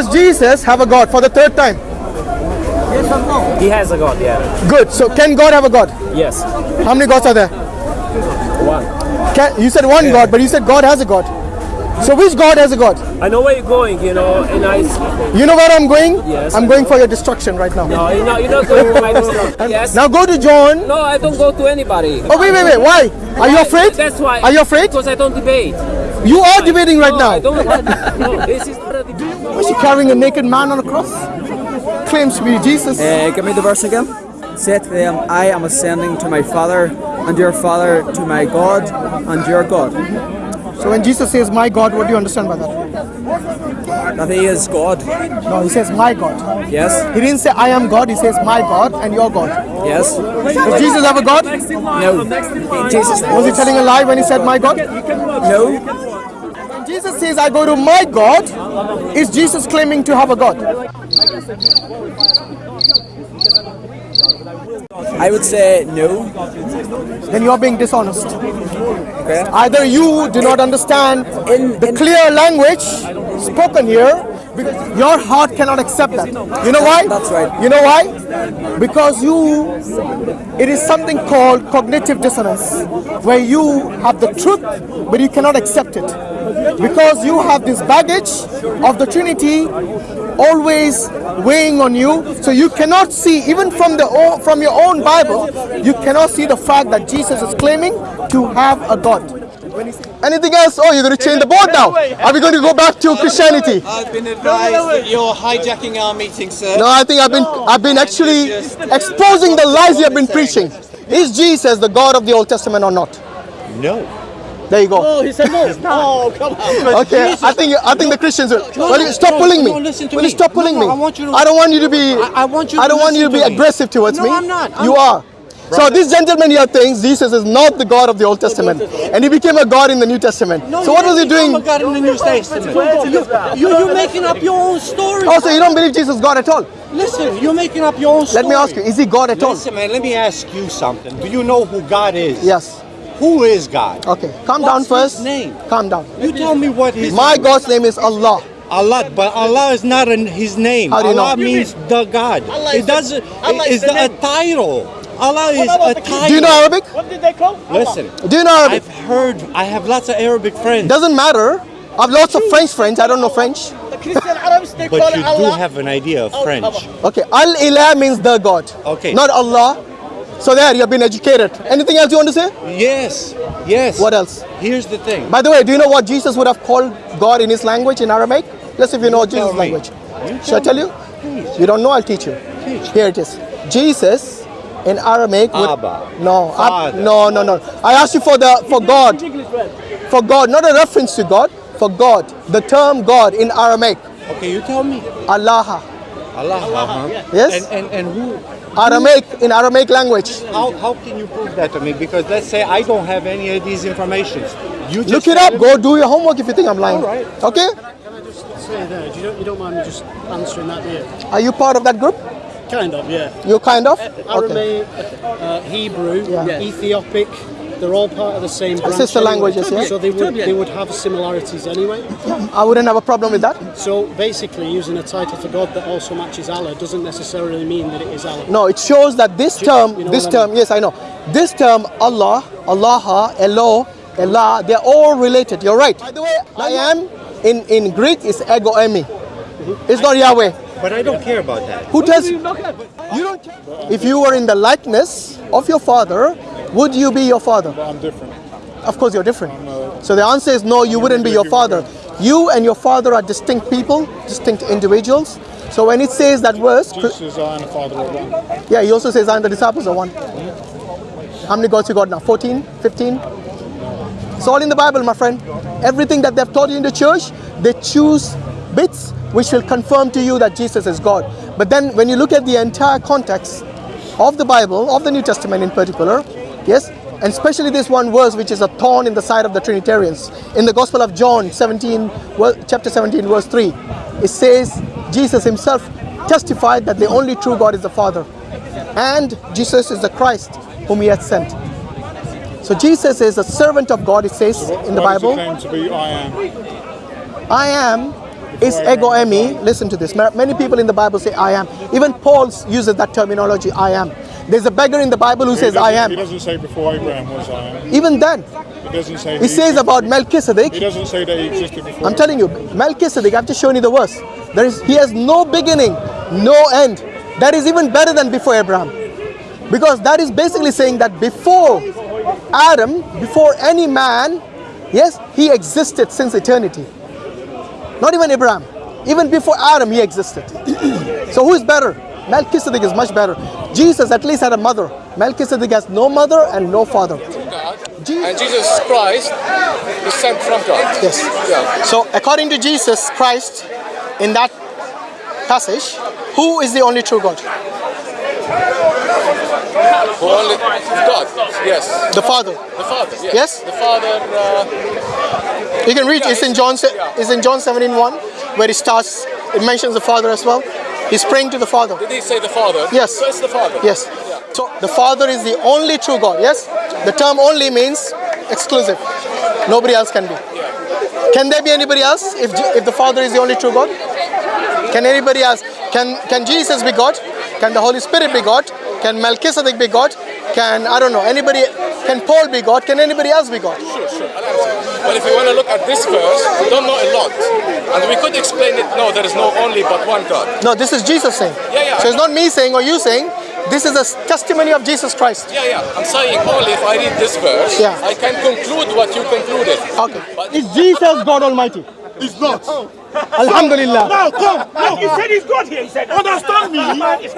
Does Jesus have a God for the third time? Yes or no? He has a God, yeah. Good. So can God have a God? Yes. How many gods are there? One. Can, you said one God, but you said God has a God. So which God has a God? I know where you're going, you know, and I. You know where I'm going? Yes, I'm going for your destruction right now. No, you're not, you're not going to my destruction. Yes. Now go to John. No, I don't go to anybody. Oh wait, wait, wait. Why? Are you afraid? That's why. Are you afraid? Because I don't debate. You are debating right now. I don't. no, this is not a. Was she carrying a naked man on a cross? Claims to be Jesus. Uh, give me the verse again. Say to them, I am ascending to my Father and your Father, to my God and your God. So when Jesus says my God, what do you understand by that? That he is God. No, he says my God. Yes? He didn't say I am God, he says my God and your God. Yes? Does Jesus have a God? No. Jesus Was he telling a lie when he said my God? No. Jesus says I go to my God, is Jesus claiming to have a God? I would say no. Then you are being dishonest. Okay. Either you do not understand In- the in- clear language spoken here, because your heart cannot accept that. You know why? That's right. You know why? Because you, it is something called cognitive dissonance, where you have the truth, but you cannot accept it. Because you have this baggage of the Trinity always weighing on you, so you cannot see, even from the from your own Bible, you cannot see the fact that Jesus is claiming to have a God. Anything else? Oh, you're going to change the board now. Are we going to go back to Christianity? I've been advised that you're hijacking our meeting, sir. No, I think I've been I've been actually exposing the lies you have been preaching. Is Jesus the God of the Old Testament or not? No. There you go. No, he said no. oh, come on. Okay, I think I think the Christians will. No, Will no, you stop no, pulling me? no, listen to will you stop pulling No, no, me? I want you to- I don't want you to be. I- I want you I don't want you to be to aggressive towards No, me. I'm not. I'm- you are. So this gentleman here thinks Jesus is not the God of the Old Testament, and he became a God in the New Testament. No, so what was he didn't doing? a God in the New Testament. You, you, you're making up your own story. Oh, so you don't believe Jesus is God at all? Listen, you're making up your own story. Let me ask you: Is he God at all? Listen, man, let me ask you something. Do you know who God is? Yes. Who is God? Okay. Calm What's down first. his name? Calm down. You tell me what his My God's name is Allah. Allah, but Allah is not an, his name. How do you know? Allah means the God. Allah it doesn't. Allah it is is the the, a title. Allah is a the title. Do you know Arabic? What did they call? Listen, Do you know Arabic? I've heard. I have lots of Arabic friends. Doesn't matter. I've lots of French friends. I don't know French. The Christian Arabs, But you do have an idea of Oh, French. Okay. Al Ilah means the God. Okay. Not Allah. So there, you have been educated. Anything else you want to say? Yes, yes. What else? Here's the thing. By the way, do you know what Jesus would have called God in his language in Aramaic? Let's see if you know Jesus' me. language. You Shall I tell you? You don't know, I'll teach you. Teach. Here it is. Jesus in Aramaic would Abba. no, Ab- no, no, no. I asked you for the for God, for God, not a reference to God, for God. The term God in Aramaic, Okay, you tell me. Allah. Allah. uh-huh. Yes? And, and and who? Aramaic in Aramaic language. How, how can you prove that to me? Because let's say I don't have any of these informations. You just Look it up. Go do your homework if you think I'm lying. All right. Okay? Can I just say there, you don't, you don't mind me just answering that, you? Are you part of that group? Kind of, yeah. You're kind of? Okay. Uh, Hebrew, Yeah. Ethiopic, they're all part of the same branch. Sister anyway. languages, yeah? So they would, they would have similarities anyway. I wouldn't have a problem with that. So basically, using a title for God that also matches Allah doesn't necessarily mean that it is Allah. No, it shows that this You- term, you know this what I term, yes, I know. This term, Allah, Allah, Elo, Allah, they're all related. You're right. By the way, I am in, in Greek is ego emi. Mm-hmm. It's not Yahweh. But I don't care about that. Who tells you? You don't care. If you were in the likeness of your father, would you be your father? I'm different. Of course, you're different. So the answer is no, you wouldn't be your father. You and your father are distinct people, distinct individuals. So when it says that verse, Jesus says, I and the Father are one. yeah, he also says, I and the disciples are one. How many gods you got now? 14? 15? It's all in the Bible, my friend. Everything that they've taught you in the church, they choose bits which will confirm to you that Jesus is God. But then when you look at the entire context of the Bible, of the New Testament in particular, yes, and especially this one verse which is a thorn in the side of the Trinitarians. In the Gospel of John 17, chapter 17, verse 3, it says Jesus himself testified that the only true God is the Father. And Jesus is the Christ whom he had sent. So Jesus is a servant of God, it says in the Bible. be I am? I am It's ego emi. Listen to this. Many people in the Bible say I am. Even Paul uses that terminology I am. There's a beggar in the Bible who says I am. He doesn't say before Abraham was I am. Even then, It doesn't say. he says about Melchizedek. He doesn't say that he existed before. I'm telling you, Melchizedek, I've just shown you the verse. There is, he has no beginning, no end. That is even better than before Abraham. Because that is basically saying that before Adam, before any man, yes, he existed since eternity. Not even Abraham. Even before Adam, he existed. so who is better? Melchizedek is much better. Jesus at least had a mother. Melchizedek has no mother and no father. And Jesus Christ is sent from God. Yes. Yeah. So, according to Jesus Christ, in that passage, who is the only true God? Who only God. Yes. The Father. The Father. Yes. Yes? The Father. Uh, You can read. It's in John. se- It's in John 17, 1, where it starts. It mentions the Father as well. He's praying to the Father. did he say the Father? Yes. So it's the Father. Yes. So the Father is the only true God. Yes. The term "only" means exclusive. Nobody else can be. Can there be anybody else if if the Father is the only true God? Can anybody else? Can can Jesus be God? Can the Holy Spirit be God? Can Melchizedek be God? Can I don't know anybody? Can Paul be God? Can anybody else be God? Sure, sure. I'll answer. But if you want to look at this verse, we don't know a lot. And we could explain it, no, there is no only but one God. No, this is Jesus saying. Yeah, yeah. So it's not me saying or you saying. This is a testimony of Jesus Christ. Yeah, yeah. I'm saying only if I read this verse, Yeah. I can conclude what you concluded. Okay. But Is Jesus God Almighty? It's not. Alhamdulillah. Now come. Now, He said he's God here. He said, understand me.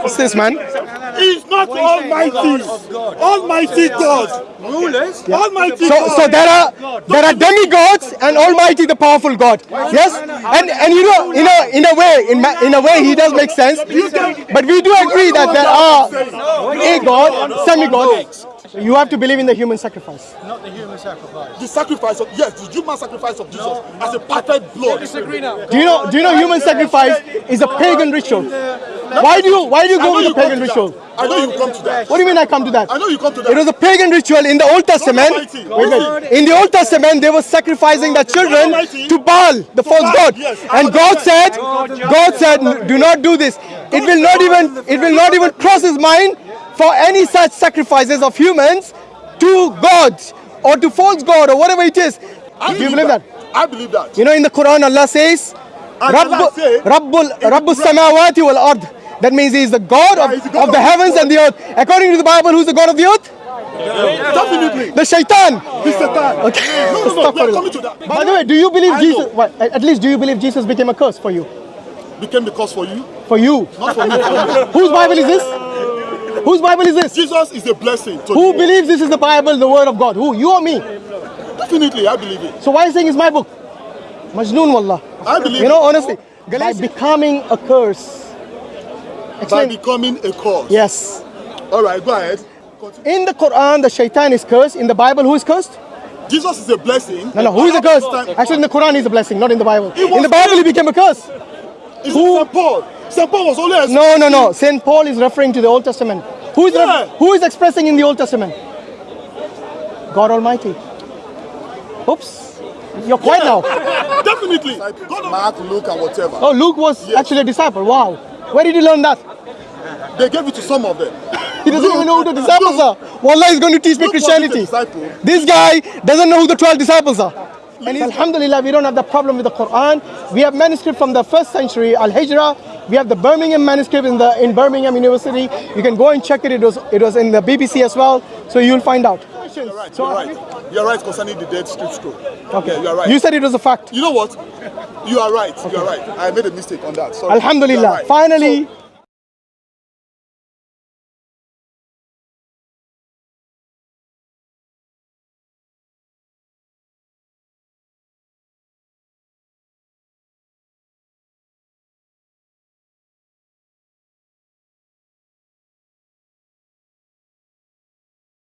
What's this, man? He's not Almighty. God. Almighty God. Rulers. Almighty So, God. so there are there are demigods and Almighty, the powerful God. Yes, and and you know, in a in a way, in ma- in a way, he does make sense. But we do agree that there are a God, semi-gods. You have to believe in the human sacrifice. Not the human sacrifice The sacrifice of yes, the human sacrifice of Jesus as a perfect blood. Do you know? Do you know human sacrifice is a pagan ritual? Why do you why do you go with the pagan ritual? I know you come to that. What do you mean I come to that? I know you come to that. It was a pagan ritual in the Old Testament. Almighty. Wait, wait. In the Old Testament, they were sacrificing their children to Baal, the false god. yes. And God said, God said, do not do this. It will not even, it will not even cross his mind for any such sacrifices of humans to gods or to false god or whatever it is. I Do you believe that? I believe that. You know, in the Quran, Allah says, And Allah Rabbu, said- Rabbul, samawati wal ard. That means He is the God of, he's the God of the of heavens and the earth. According to the Bible, who's the God of the earth? Definitely. The shaitan. The shaitan. Okay. No, no, no. Coming to that. By the way, do you believe I Jesus? Well, at least do you believe Jesus became a curse for you? became the curse for you, For you? not for me. Whose Bible is this? Whose Bible is this? Jesus is a blessing. To Who believes this is the Bible, the Word of God? Who? You or me? Definitely, I believe it. So why are you saying it's my book? Majnoon wallah. I believe You know, honestly, by becoming a curse. By becoming a cause. Yes. All right, go ahead. Continue. In the Quran, the shaitan is cursed. In the Bible, who is cursed? Jesus is a blessing. No, no, who is a curse? Actually, in the Quran, he's a blessing, not in the Bible. In the Bible, he became a curse. It's St. Paul. St. Paul was only a No, no, no. St. Paul is referring to the Old Testament. Who is, Yeah. who is expressing in the Old Testament? God Almighty. Oops. You're quiet now. Definitely. Mark, Luke, and whatever. Oh, Luke was Yes. actually a disciple. Wow. Where did he learn that? They gave it to some of them. He doesn't even know who the disciples are. Wallah is going to teach me Luke wasn't a Christianity. This guy doesn't know who the 12 disciples are. And Alhamdulillah, we don't have that problem with the Quran. We have manuscript from the first century, Al Hijrah. We have the Birmingham manuscript in the in Birmingham University. You can go and check it. It was it was in the BBC as well. So you'll find out. You're right. You're right. You're right concerning the dead script scroll. Okay. Yeah, you're right. You said it was a fact. You know what? You are right. You are right. I made a mistake on that. Sorry. Alhamdulillah. right. Finally, So,